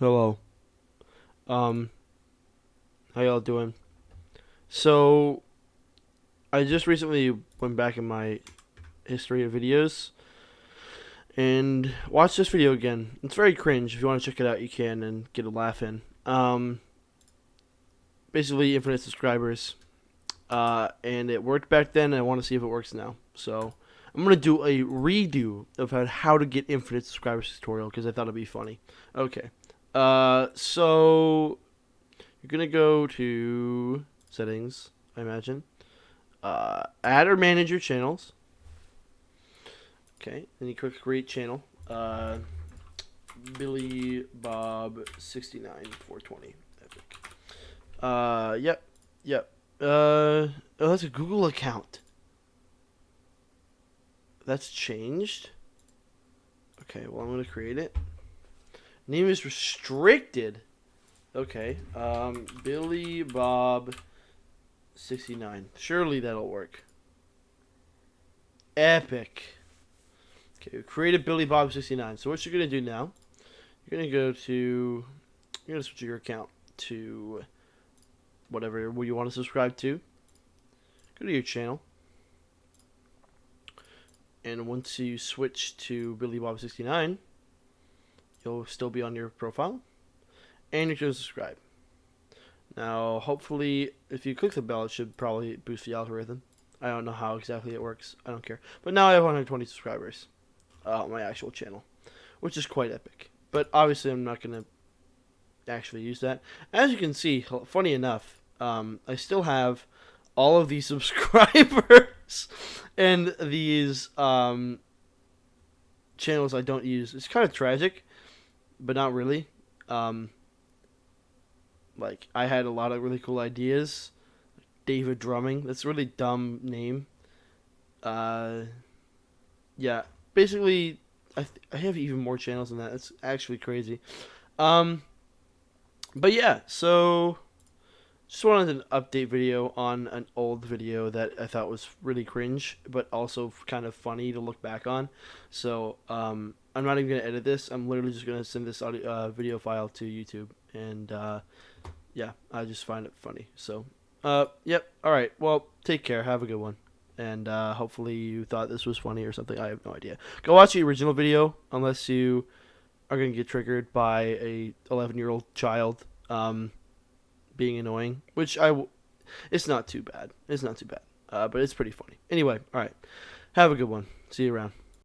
Hello. Um, how y'all doing? So, I just recently went back in my history of videos and watched this video again. It's very cringe. If you want to check it out, you can and get a laugh in. Um, basically, infinite subscribers. Uh, and it worked back then, and I want to see if it works now. So, I'm going to do a redo of how to get infinite subscribers tutorial because I thought it'd be funny. Okay. Uh, so you're gonna go to settings, I imagine. Uh, add or manage your channels. Okay, then you click create channel. Uh, Billy Bob sixty nine four twenty. Epic. Uh, yep, yep. Uh, oh, that's a Google account. That's changed. Okay, well I'm gonna create it. Name is restricted. Okay. Um, Billy Bob 69. Surely that'll work. Epic. Okay, we created Billy Bob 69. So what you're going to do now, you're going to go to, you're going to switch your account to whatever you want to subscribe to. Go to your channel. And once you switch to Billy Bob 69, you'll still be on your profile, and you can subscribe. Now, hopefully, if you click the bell, it should probably boost the algorithm. I don't know how exactly it works. I don't care. But now I have 120 subscribers uh, on my actual channel, which is quite epic. But obviously, I'm not going to actually use that. As you can see, funny enough, um, I still have all of these subscribers and these um, channels I don't use. It's kind of tragic but not really. Um, like I had a lot of really cool ideas. David Drumming, that's a really dumb name. Uh, yeah, basically, I th- I have even more channels than that. It's actually crazy. Um, but yeah, so just wanted an update video on an old video that I thought was really cringe, but also kind of funny to look back on. So um, I'm not even gonna edit this. I'm literally just gonna send this audio uh, video file to YouTube, and uh, yeah, I just find it funny. So, uh, yep. All right. Well, take care. Have a good one, and uh, hopefully you thought this was funny or something. I have no idea. Go watch the original video unless you are gonna get triggered by a 11 year old child um, being annoying, which I. W- it's not too bad. It's not too bad. Uh, but it's pretty funny. Anyway, all right. Have a good one. See you around.